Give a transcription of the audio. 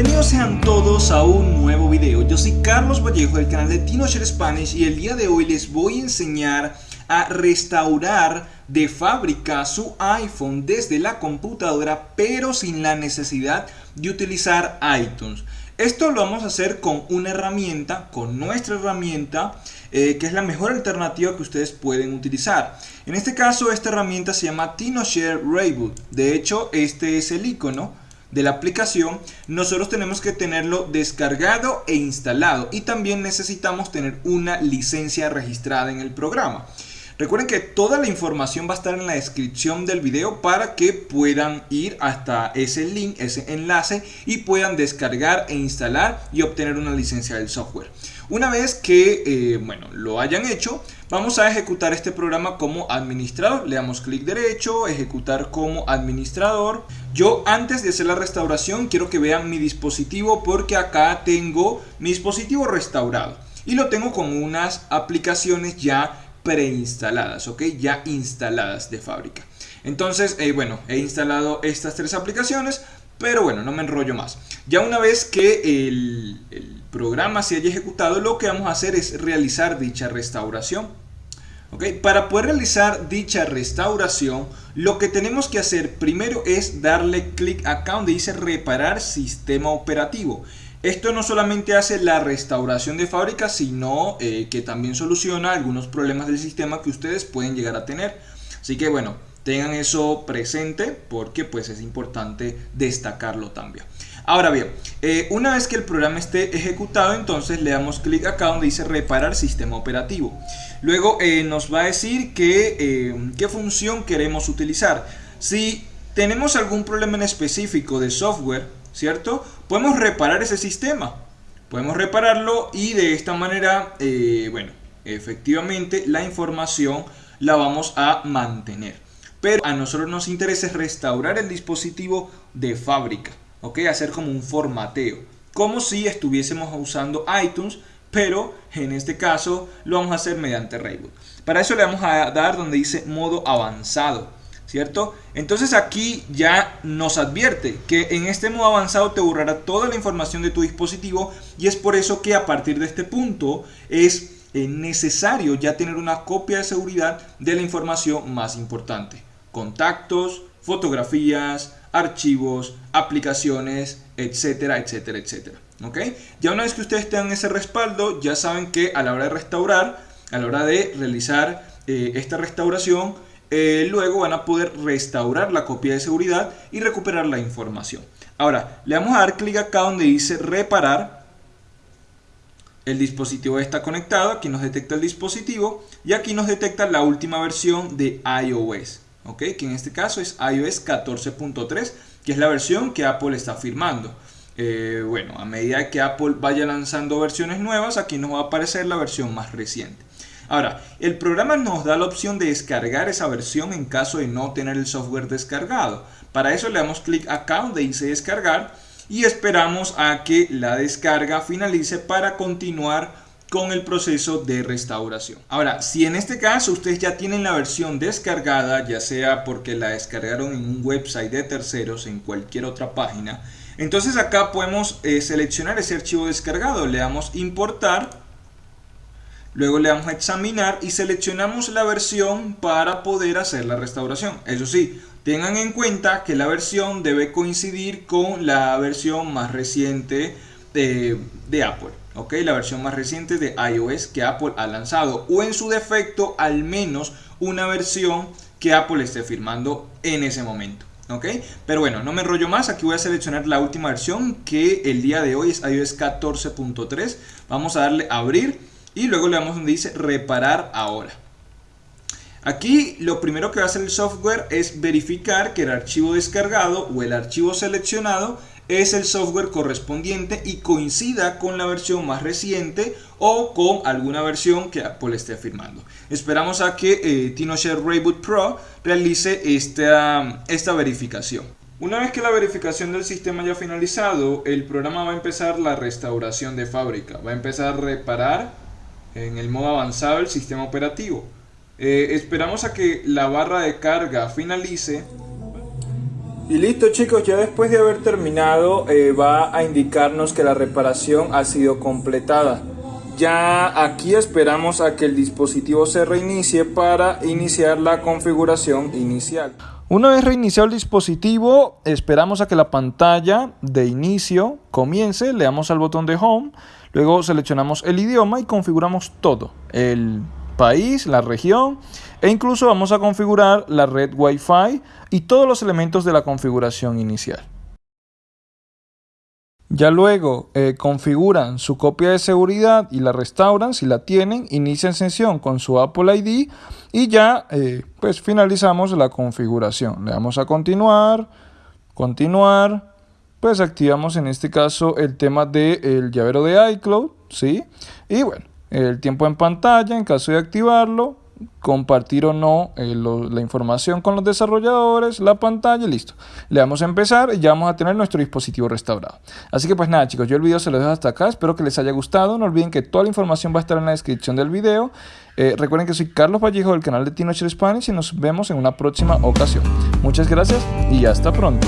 Bienvenidos sean todos a un nuevo video. Yo soy Carlos Vallejo del canal de TinoShare Spanish y el día de hoy les voy a enseñar a restaurar de fábrica su iPhone desde la computadora pero sin la necesidad de utilizar iTunes. Esto lo vamos a hacer con una herramienta, con nuestra herramienta, eh, que es la mejor alternativa que ustedes pueden utilizar. En este caso, esta herramienta se llama TinoShare Reboot. De hecho, este es el icono de la aplicación, nosotros tenemos que tenerlo descargado e instalado y también necesitamos tener una licencia registrada en el programa. Recuerden que toda la información va a estar en la descripción del video para que puedan ir hasta ese link, ese enlace y puedan descargar e instalar y obtener una licencia del software. Una vez que eh, bueno, lo hayan hecho, vamos a ejecutar este programa como administrador. Le damos clic derecho, ejecutar como administrador. Yo antes de hacer la restauración quiero que vean mi dispositivo porque acá tengo mi dispositivo restaurado. Y lo tengo con unas aplicaciones ya preinstaladas, ¿ok? Ya instaladas de fábrica. Entonces, eh, bueno, he instalado estas tres aplicaciones, pero bueno, no me enrollo más. Ya una vez que el, el programa se haya ejecutado, lo que vamos a hacer es realizar dicha restauración. ¿ok? Para poder realizar dicha restauración, lo que tenemos que hacer primero es darle clic acá donde dice reparar sistema operativo. Esto no solamente hace la restauración de fábrica, sino eh, que también soluciona algunos problemas del sistema que ustedes pueden llegar a tener. Así que bueno, tengan eso presente porque pues es importante destacarlo también. Ahora bien, eh, una vez que el programa esté ejecutado, entonces le damos clic acá donde dice reparar sistema operativo. Luego eh, nos va a decir que, qué función queremos utilizar. Si tenemos algún problema en específico de software, ¿cierto? Podemos reparar ese sistema. Podemos repararlo y de esta manera, eh, bueno, efectivamente la información la vamos a mantener. Pero a nosotros nos interesa restaurar el dispositivo de fábrica, ¿ok? Hacer como un formateo, como si estuviésemos usando iTunes, pero en este caso lo vamos a hacer mediante Reboot. Para eso le vamos a dar donde dice modo avanzado. ¿cierto? Entonces aquí ya nos advierte que en este modo avanzado te borrará toda la información de tu dispositivo y es por eso que a partir de este punto es eh, necesario ya tener una copia de seguridad de la información más importante. Contactos, fotografías, archivos, aplicaciones, etcétera, etcétera, etcétera. ¿Ok? Ya una vez que ustedes tengan ese respaldo, ya saben que a la hora de restaurar, a la hora de realizar eh, esta restauración, eh, luego van a poder restaurar la copia de seguridad y recuperar la información. Ahora, le vamos a dar clic acá donde dice reparar. El dispositivo está conectado, aquí nos detecta el dispositivo y aquí nos detecta la última versión de iOS. ¿Ok? Que en este caso es iOS 14.3, que es la versión que Apple está firmando. Eh, bueno, a medida que Apple vaya lanzando versiones nuevas, aquí nos va a aparecer la versión más reciente. Ahora, el programa nos da la opción de descargar esa versión en caso de no tener el software descargado. Para eso le damos clic acá donde dice descargar y esperamos a que la descarga finalice para continuar con el proceso de restauración. Ahora, si en este caso ustedes ya tienen la versión descargada, ya sea porque la descargaron en un website de terceros, en cualquier otra página, entonces acá podemos eh, seleccionar ese archivo descargado, le damos importar Luego le damos a examinar y seleccionamos la versión para poder hacer la restauración. Eso sí, tengan en cuenta que la versión debe coincidir con la versión más reciente de, Apple. ¿ok? La versión más reciente de iOS que Apple ha lanzado. O en su defecto, al menos una versión que Apple esté firmando en ese momento. ¿ok? Pero bueno, no me enrollo más, aquí voy a seleccionar la última versión que el día de hoy es iOS 14.3. Vamos a darle a abrir y luego le damos donde dice reparar ahora. Aquí lo primero que va a hacer el software es verificar que el archivo descargado o el archivo seleccionado es el software correspondiente y coincida con la versión más reciente o con alguna versión que Apple esté firmando. Esperamos a que eh, TinoShare Reboot Pro realice esta, esta verificación. Una vez que la verificación del sistema haya finalizado, el programa va a empezar la restauración de fábrica. Va a empezar a reparar en el modo avanzado del sistema operativo. Eh, esperamos a que la barra de carga finalice Y listo chicos, ya después de haber terminado eh, va a indicarnos que la reparación ha sido completada. Ya aquí esperamos a que el dispositivo se reinicie para iniciar la configuración inicial. Una vez reiniciado el dispositivo, esperamos a que la pantalla de inicio comience, le damos al botón de Home, luego seleccionamos el idioma y configuramos todo, el país, la región e incluso vamos a configurar la red Wi-Fi y todos los elementos de la configuración inicial. Ya luego eh, configuran su copia de seguridad y la restauran si la tienen, inician sesión con su Apple ID y ya eh, pues finalizamos la configuración. Le damos a continuar, continuar, pues activamos en este caso el tema del llavero de iCloud, ¿sí? Y bueno, el tiempo en pantalla en caso de activarlo, compartir o no eh, la información con los desarrolladores, la pantalla, listo. Le damos a empezar y ya vamos a tener nuestro dispositivo restaurado. Así que pues nada chicos, yo el video se lo dejo hasta acá, espero que les haya gustado, no olviden que toda la información va a estar en la descripción del video. Eh, recuerden que soy Carlos Vallejo del canal de Tinocher Spanish y nos vemos en una próxima ocasión. Muchas gracias y hasta pronto.